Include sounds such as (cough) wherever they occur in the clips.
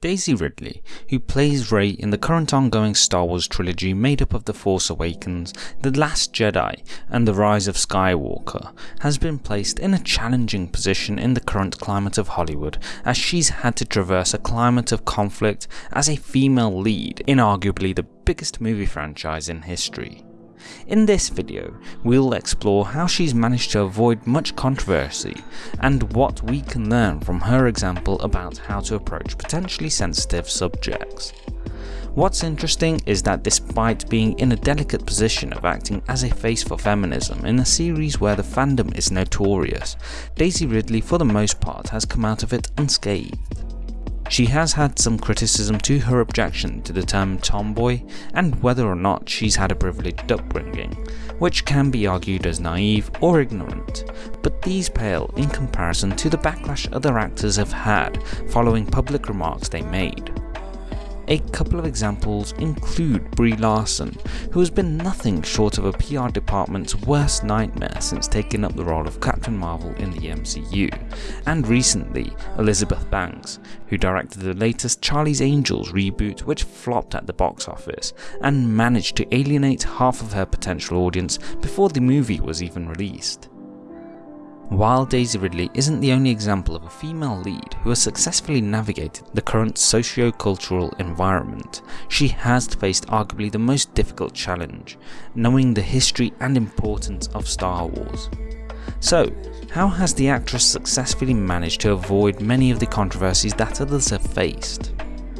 Daisy Ridley, who plays Rey in the current ongoing Star Wars trilogy made up of The Force Awakens, The Last Jedi, and The Rise of Skywalker, has been placed in a challenging position in the current climate of Hollywood as she's had to traverse a climate of conflict as a female lead in arguably the biggest movie franchise in history. In this video, we'll explore how she's managed to avoid much controversy and what we can learn from her example about how to approach potentially sensitive subjects. What's interesting is that despite being in a delicate position of acting as a face for feminism in a series where the fandom is notorious, Daisy Ridley for the most part has come out of it unscathed. She has had some criticism to her objection to the term tomboy and whether or not she's had a privileged upbringing, which can be argued as naive or ignorant, but these pale in comparison to the backlash other actors have had following public remarks they made. A couple of examples include Brie Larson, who has been nothing short of a PR department's worst nightmare since taking up the role of Captain Marvel in the MCU, and recently Elizabeth Banks, who directed the latest Charlie's Angels reboot which flopped at the box office and managed to alienate half of her potential audience before the movie was even released. While Daisy Ridley isn't the only example of a female lead who has successfully navigated the current socio-cultural environment, she has faced arguably the most difficult challenge, knowing the history and importance of Star Wars. So, how has the actress successfully managed to avoid many of the controversies that others have faced?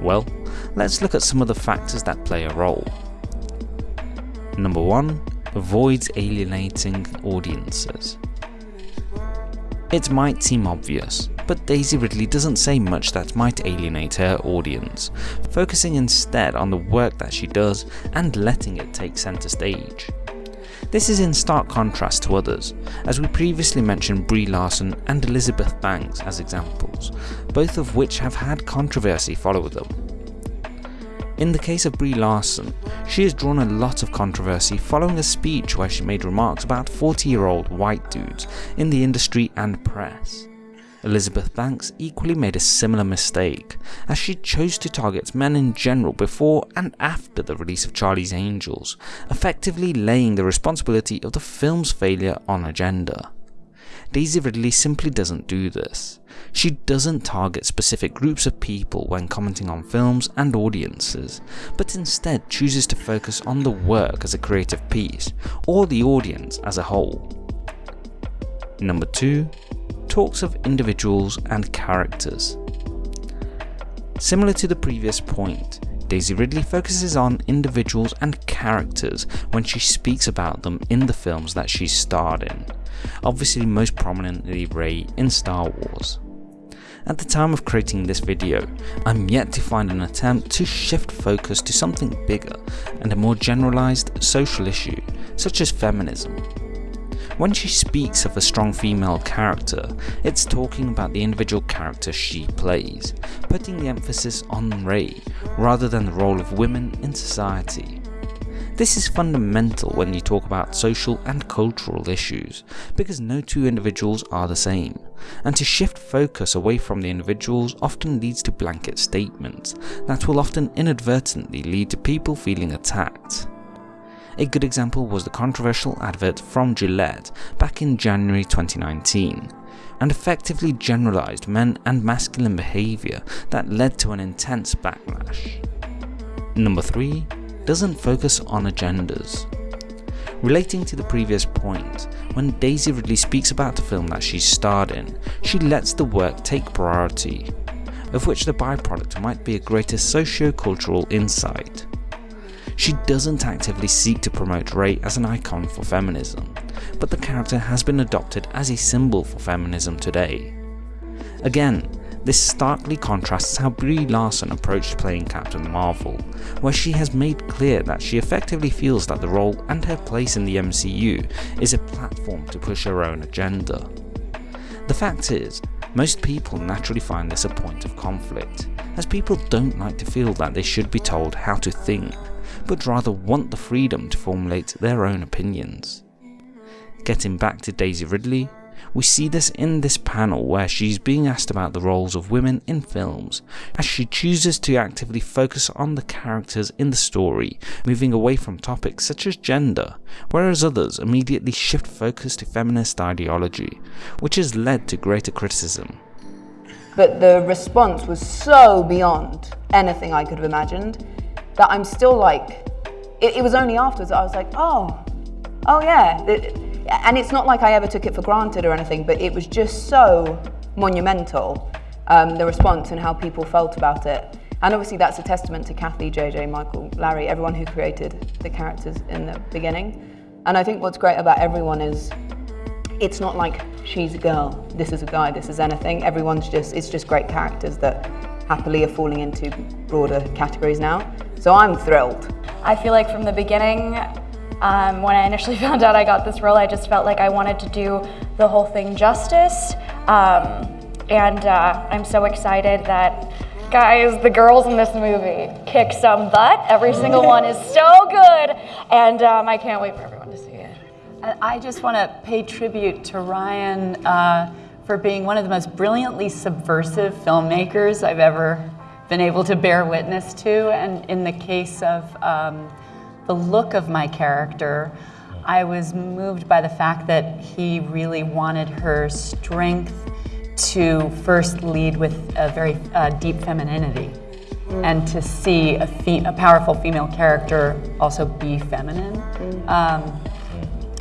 Well, let's look at some of the factors that play a role. Number 1. Avoids alienating audiences. It might seem obvious, but Daisy Ridley doesn't say much that might alienate her audience, focusing instead on the work that she does and letting it take centre stage. This is in stark contrast to others, as we previously mentioned Brie Larson and Elizabeth Banks as examples, both of which have had controversy follow them. In the case of Brie Larson, she has drawn a lot of controversy following a speech where she made remarks about 40 year old white dudes in the industry and press. Elizabeth Banks equally made a similar mistake, as she chose to target men in general before and after the release of Charlie's Angels, effectively laying the responsibility of the film's failure on agenda. Daisy Ridley simply doesn't do this. She doesn't target specific groups of people when commenting on films and audiences, but instead chooses to focus on the work as a creative piece, or the audience as a whole. Number 2. Talks of individuals and characters. Similar to the previous point, Daisy Ridley focuses on individuals and characters when she speaks about them in the films that she starred in, obviously most prominently Rey in Star Wars. At the time of creating this video, I'm yet to find an attempt to shift focus to something bigger and a more generalized social issue, such as feminism. When she speaks of a strong female character, it's talking about the individual character she plays, putting the emphasis on Rey rather than the role of women in society. This is fundamental when you talk about social and cultural issues, because no two individuals are the same, and to shift focus away from the individuals often leads to blanket statements that will often inadvertently lead to people feeling attacked. A good example was the controversial advert from Gillette back in January 2019, and effectively generalised men and masculine behaviour that led to an intense backlash. Number 3 doesn't focus on agendas. Relating to the previous point, when Daisy Ridley speaks about the film that she's starred in, she lets the work take priority, of which the byproduct might be a greater socio-cultural insight. She doesn't actively seek to promote Rey as an icon for feminism, but the character has been adopted as a symbol for feminism today. Again, this starkly contrasts how Brie Larson approached playing Captain Marvel, where she has made clear that she effectively feels that the role and her place in the MCU is a platform to push her own agenda. The fact is, most people naturally find this a point of conflict, as people don't like to feel that they should be told how to think, but rather want the freedom to formulate their own opinions. Getting back to Daisy Ridley, We see this in this panel where she's being asked about the roles of women in films, as she chooses to actively focus on the characters in the story, moving away from topics such as gender, whereas others immediately shift focus to feminist ideology, which has led to greater criticism. But the response was so beyond anything I could have imagined that I'm still like, it, it was only afterwards that I was like, oh, oh yeah. It, and it's not like I ever took it for granted or anything, but it was just so monumental, um, the response and how people felt about it. And obviously that's a testament to Kathy, JJ, Michael, Larry, everyone who created the characters in the beginning. And I think what's great about everyone is it's not like she's a girl, this is a guy, this is anything. Everyone's just, it's just great characters that happily are falling into broader categories now. So I'm thrilled. I feel like from the beginning, um, when I initially (laughs) found out I got this role, I just felt like I wanted to do the whole thing justice. Um, and uh, I'm so excited that, guys, the girls in this movie kick some butt. Every single one is so good. And um, I can't wait for everyone to see it. I just want to pay tribute to Rian uh, for being one of the most brilliantly subversive filmmakers I've ever been able to bear witness to. And in the case of um, the look of my character, I was moved by the fact that he really wanted her strength to first lead with a very uh, deep femininity mm. and to see a, a, powerful female character also be feminine mm. um,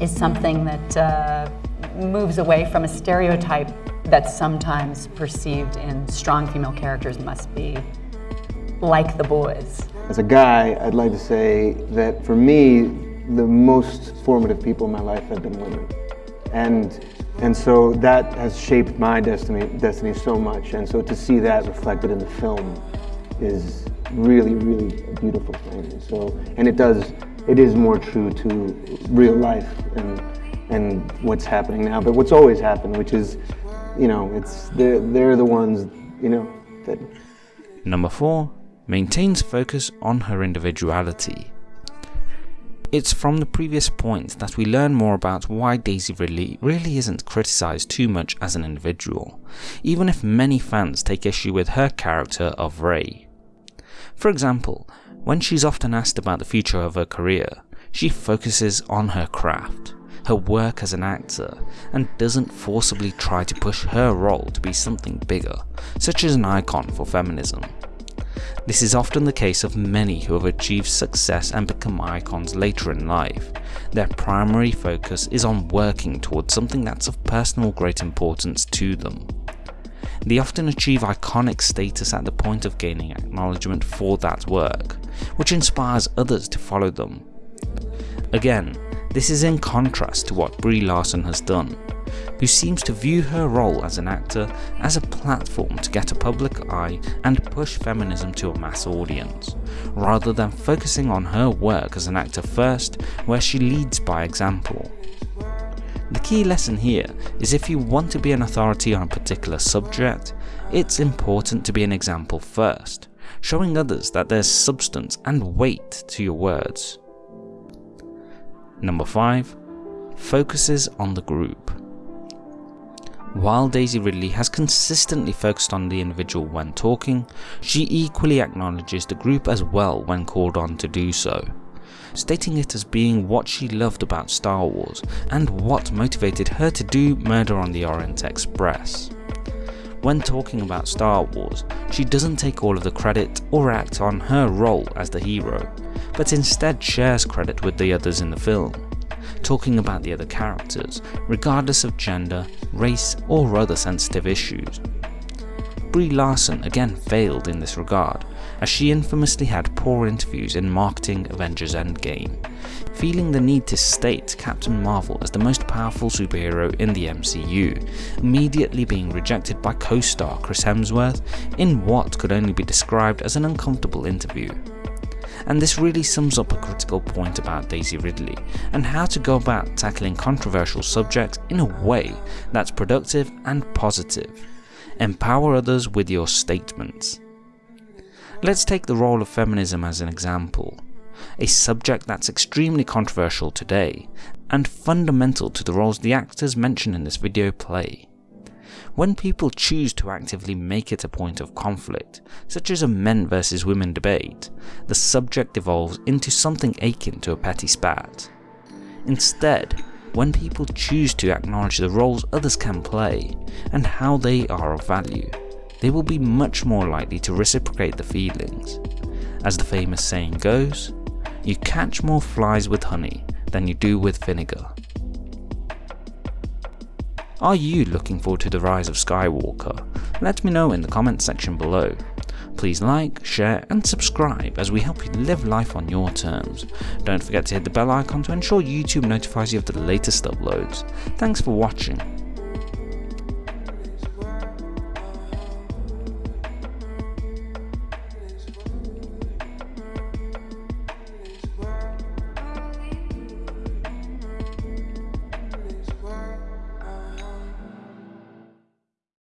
is something that uh, moves away from a stereotype that's sometimes perceived in strong female characters must be like the boys. As a guy, I'd like to say that for me, the most formative people in my life have been women. And, and so that has shaped my destiny, destiny so much. And so to see that reflected in the film is really, really a beautiful thing. And so, and it does, it is more true to real life and, and what's happening now, but what's always happened, which is, you know, it's, they're, they're the ones, you know, that. Number four, maintains focus on her individuality. It's from the previous point that we learn more about why Daisy Ridley really isn't criticised too much as an individual, even if many fans take issue with her character of Rey. For example, when she's often asked about the future of her career, she focuses on her craft, her work as an actor, and doesn't forcibly try to push her role to be something bigger, such as an icon for feminism. This is often the case of many who have achieved success and become icons later in life. Their primary focus is on working towards something that's of personal great importance to them. They often achieve iconic status at the point of gaining acknowledgement for that work, which inspires others to follow them. Again, this is in contrast to what Brie Larson has done, who seems to view her role as an actor as a platform to get a public eye and push feminism to a mass audience, rather than focusing on her work as an actor first, where she leads by example. The key lesson here is if you want to be an authority on a particular subject, it's important to be an example first, showing others that there's substance and weight to your words. Number 5. Focuses on the group. While Daisy Ridley has consistently focused on the individual when talking, she equally acknowledges the group as well when called on to do so, stating it as being what she loved about Star Wars and what motivated her to do Murder on the Orient Express. When talking about Star Wars, she doesn't take all of the credit or act on her role as the hero, but instead shares credit with the others in the film talking about the other characters, regardless of gender, race or other sensitive issues. Brie Larson again failed in this regard, as she infamously had poor interviews in marketing Avengers Endgame, feeling the need to state Captain Marvel as the most powerful superhero in the MCU, immediately being rejected by co-star Chris Hemsworth in what could only be described as an uncomfortable interview and this really sums up a critical point about Daisy Ridley and how to go about tackling controversial subjects in a way that's productive and positive. Empower others with your statements. Let's take the role of feminism as an example. a subject that's extremely controversial today, and fundamental to the roles the actors mentioned in this video play. When people choose to actively make it a point of conflict, such as a men versus women debate, the subject evolves into something akin to a petty spat. Instead, when people choose to acknowledge the roles others can play, and how they are of value, they will be much more likely to reciprocate the feelings. As the famous saying goes, you catch more flies with honey than you do with vinegar. Are you looking forward to the rise of Skywalker? Let me know in the comments section below. Please like, share and subscribe as we help you live life on your terms. Don't forget to hit the bell icon to ensure YouTube notifies you of the latest uploads. Thanks for watching